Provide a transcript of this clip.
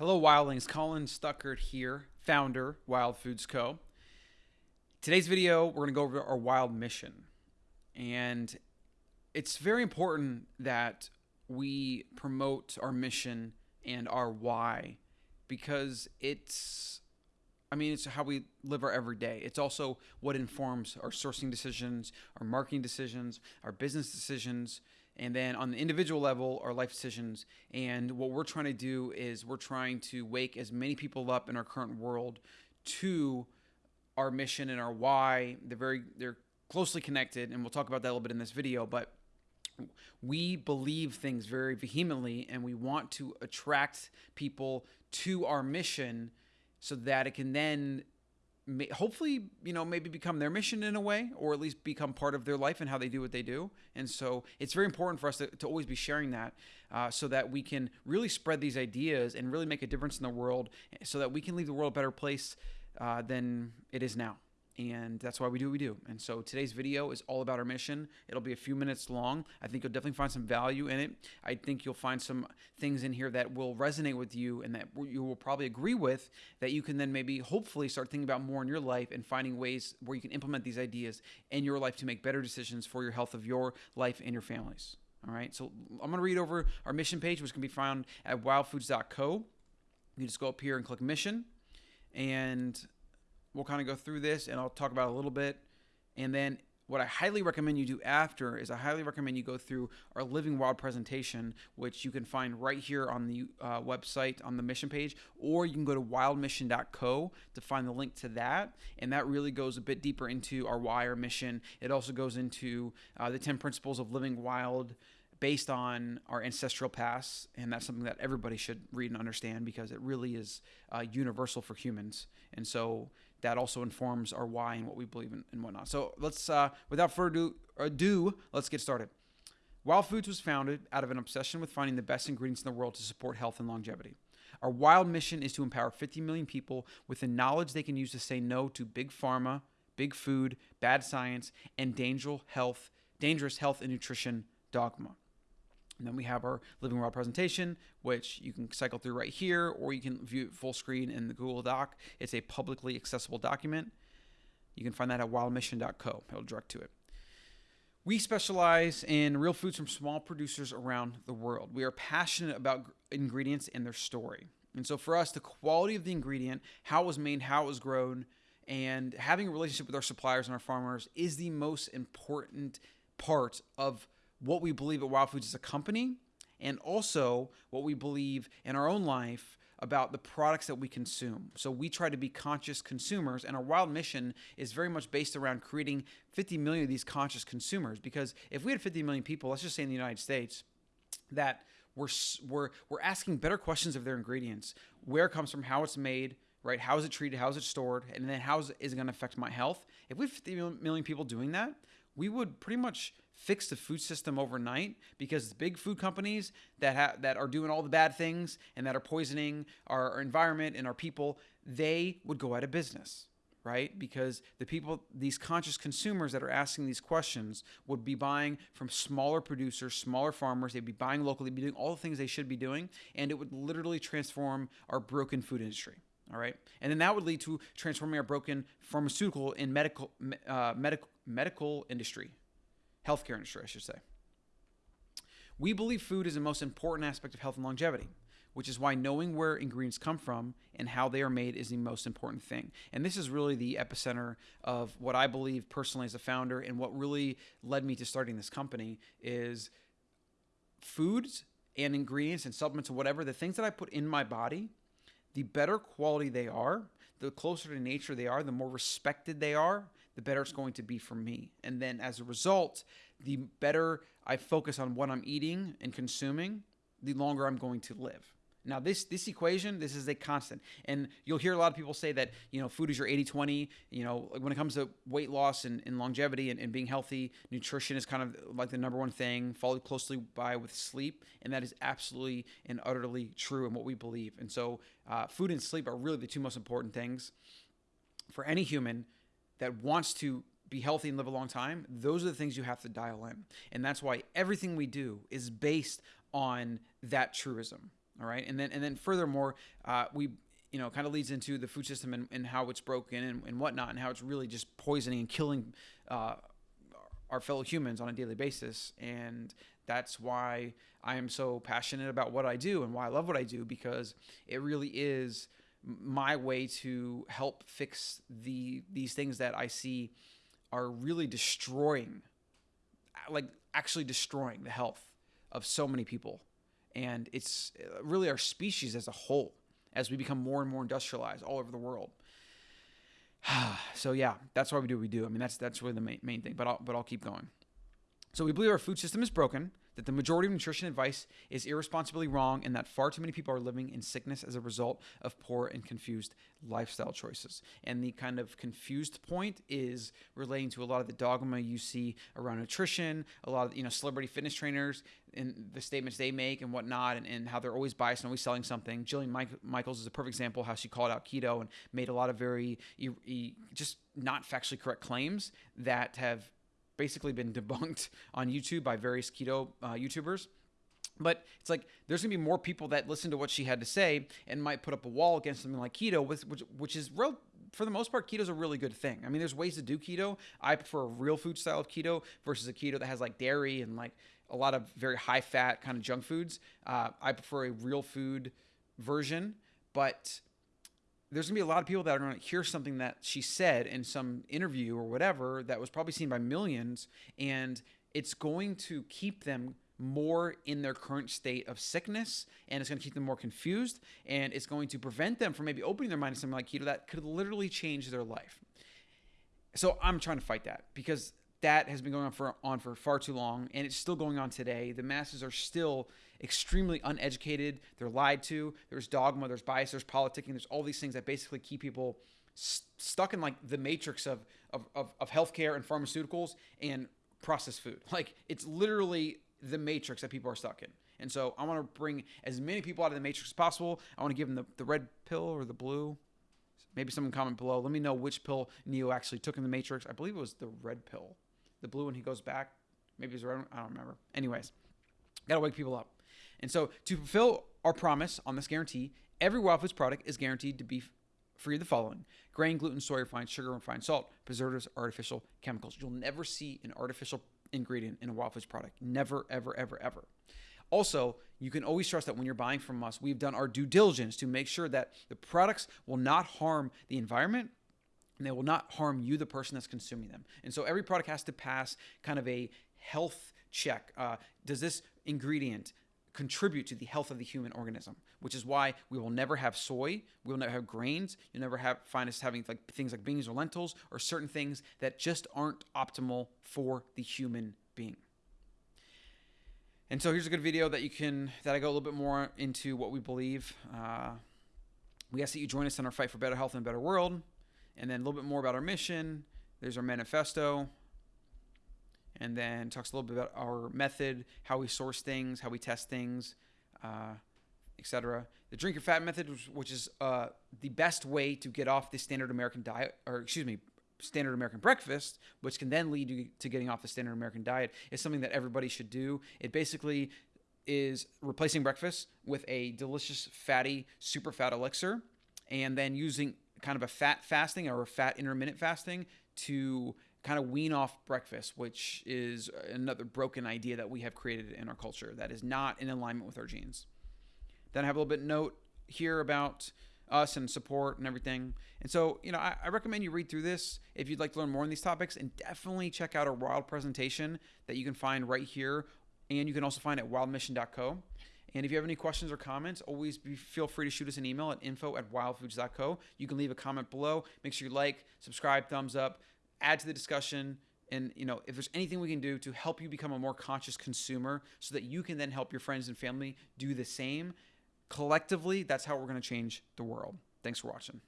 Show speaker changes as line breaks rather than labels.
Hello, Wildlings. Colin Stuckert here, founder, Wild Foods Co. Today's video, we're going to go over our wild mission. And it's very important that we promote our mission and our why because it's I mean, it's how we live our everyday. It's also what informs our sourcing decisions, our marketing decisions, our business decisions, and then on the individual level, our life decisions. And what we're trying to do is we're trying to wake as many people up in our current world to our mission and our why. They're very they're closely connected, and we'll talk about that a little bit in this video, but we believe things very vehemently and we want to attract people to our mission so that it can then hopefully you know maybe become their mission in a way or at least become part of their life and how they do what they do. And so it's very important for us to, to always be sharing that uh, so that we can really spread these ideas and really make a difference in the world so that we can leave the world a better place uh, than it is now and that's why we do what we do. And so today's video is all about our mission. It'll be a few minutes long. I think you'll definitely find some value in it. I think you'll find some things in here that will resonate with you and that you will probably agree with that you can then maybe hopefully start thinking about more in your life and finding ways where you can implement these ideas in your life to make better decisions for your health of your life and your families. All right. So I'm going to read over our mission page, which can be found at wildfoods.co. You just go up here and click mission and we'll kind of go through this and I'll talk about a little bit. And then what I highly recommend you do after is I highly recommend you go through our Living Wild presentation, which you can find right here on the uh, website on the mission page, or you can go to wildmission.co to find the link to that. And that really goes a bit deeper into our why our mission. It also goes into uh, the 10 principles of living wild based on our ancestral past, and that's something that everybody should read and understand because it really is uh, universal for humans. And so that also informs our why and what we believe in and whatnot. So let's, uh, without further ado, let's get started. Wild Foods was founded out of an obsession with finding the best ingredients in the world to support health and longevity. Our wild mission is to empower 50 million people with the knowledge they can use to say no to big pharma, big food, bad science, and dangerous health, dangerous health and nutrition dogma. And then we have our Living Wild presentation, which you can cycle through right here, or you can view it full screen in the Google Doc. It's a publicly accessible document. You can find that at wildmission.co. It'll direct to it. We specialize in real foods from small producers around the world. We are passionate about ingredients and their story. And so for us, the quality of the ingredient, how it was made, how it was grown, and having a relationship with our suppliers and our farmers is the most important part of what we believe at Wild Foods as a company and also what we believe in our own life about the products that we consume. So we try to be conscious consumers, and our wild mission is very much based around creating 50 million of these conscious consumers. Because if we had 50 million people, let's just say in the United States, that we're we're we're asking better questions of their ingredients, where it comes from, how it's made, right? How is it treated? How is it stored? And then how is it, is it going to affect my health? If we have 50 million people doing that, we would pretty much fix the food system overnight because the big food companies that ha- that are doing all the bad things and that are poisoning our, our environment and our people, they would go out of business right? Because the people, these conscious consumers that are asking these questions would be buying from smaller producers, smaller farmers. They'd be buying locally, be doing all the things they should be doing, and it would literally transform our broken food industry. All right, and then that would lead to transforming our broken pharmaceutical and medical uh, medical medical industry healthcare industry, I should say. We believe food is the most important aspect of health and longevity, which is why knowing where ingredients come from and how they are made is the most important thing. And this is really the epicenter of what I believe personally as a founder and what really led me to starting this company is foods and ingredients and supplements or whatever, the things that I put in my body, the better quality they are, the closer to nature they are, the more respected they are, the better it's going to be for me. And then as a result, the better I focus on what I'm eating and consuming, the longer I'm going to live. Now, this this equation, this is a constant. And you'll hear a lot of people say that, you know, food is your 80-20. You know, when it comes to weight loss and, and longevity and, and being healthy, nutrition is kind of like the number one thing, followed closely by with sleep. And that is absolutely and utterly true in what we believe. And so uh, food and sleep are really the two most important things for any human that wants to be healthy and live a long time, those are the things you have to dial in. And that's why everything we do is based on that truism. All right, and then and then furthermore, uh, we you know kind of leads into the food system and, and how it's broken and, and whatnot, and how it's really just poisoning and killing uh, our fellow humans on a daily basis. And that's why I am so passionate about what I do and why I love what I do because it really is my way to help fix the these things that I see are really destroying like actually destroying the health of so many people and it's uh, really our species as a whole as we become more and more industrialized all over the world. So yeah that's why we do what we do. I mean that's that's really the main, main thing but I'll, but I'll keep going. So we believe our food system is broken that the majority of nutrition advice is irresponsibly wrong and that far too many people are living in sickness as a result of poor and confused lifestyle choices. And the kind of confused point is relating to a lot of the dogma you see around nutrition, a lot of you know celebrity fitness trainers and the statements they make and whatnot, and, and how they're always biased and always selling something. Jillian Mike- Michaels is a perfect example how she called out keto and made a lot of very e- e- just not factually correct claims that have basically been debunked on YouTube by various keto uh, YouTubers. But it's like there's gonna be more people that listen to what she had to say and might put up a wall against something like keto, which which is real. For the most part, keto is a really good thing. I mean, there's ways to do keto. I prefer a real food style of keto versus a keto that has like dairy and like a lot of very high fat kind of junk foods. Uh, I prefer a real food version, but there's gonna be a lot of people that are gonna hear something that she said in some interview or whatever that was probably seen by millions, and it's going to keep them more in their current state of sickness and it's going to keep them more confused and it's going to prevent them from maybe opening their mind to something like keto that could literally change their life. So I'm trying to fight that because that has been going on for on for far too long and it's still going on today. The masses are still extremely uneducated. They're lied to. There's dogma, there's bias, there's politicking, there's all these things that basically keep people st- stuck in like the matrix of, of, of, of healthcare and pharmaceuticals and processed food. Like it's literally the matrix that people are stuck in. And so I want to bring as many people out of the matrix as possible. I want to give them the, the red pill or the blue. Maybe someone comment below. Let me know which pill Neo actually took in the matrix. I believe it was the red pill. The blue one he goes back. Maybe it's red. I don't remember. Anyways, gotta wake people up. And so, to fulfill our promise on this guarantee, every Foods product is guaranteed to be free of the following grain, gluten, soy, refined sugar, refined salt, preservatives, artificial chemicals. You'll never see an artificial ingredient in a Foods product. Never, ever, ever, ever. Also, you can always trust that when you're buying from us, we've done our due diligence to make sure that the products will not harm the environment and they will not harm you, the person that's consuming them. And so every product has to pass kind of a health check. Uh, does this ingredient contribute to the health of the human organism, which is why we will never have soy, we will never have grains, you'll never have find us having like things like beans or lentils or certain things that just aren't optimal for the human being. And so here's a good video that you can that I go a little bit more into what we believe. Uh, we ask that you join us in our fight for better health and a better world, and then a little bit more about our mission. There's our manifesto and then talks a little bit about our method, how we source things, how we test things, uh, etc. The drink your fat method, which is uh, the best way to get off the standard American diet, or excuse me, standard American breakfast, which can then lead you to getting off the standard American diet, is something that everybody should do. It basically is replacing breakfast with a delicious, fatty, super fat elixir, and then using kind of a fat fasting or a fat intermittent fasting to kind of wean off breakfast, which is another broken idea that we have created in our culture that is not in alignment with our genes. Then I have a little bit note here about us and support and everything. And so, you know, I, I, recommend you read through this if you'd like to learn more on these topics and definitely check out our wild presentation that you can find right here. And you can also find at wildmission.co. And if you have any questions or comments, always be, feel free to shoot us an email at info at wildfoods.co. You can leave a comment below. Make sure you like, subscribe, thumbs up add to the discussion and you know if there's anything we can do to help you become a more conscious consumer so that you can then help your friends and family do the same collectively that's how we're going to change the world thanks for watching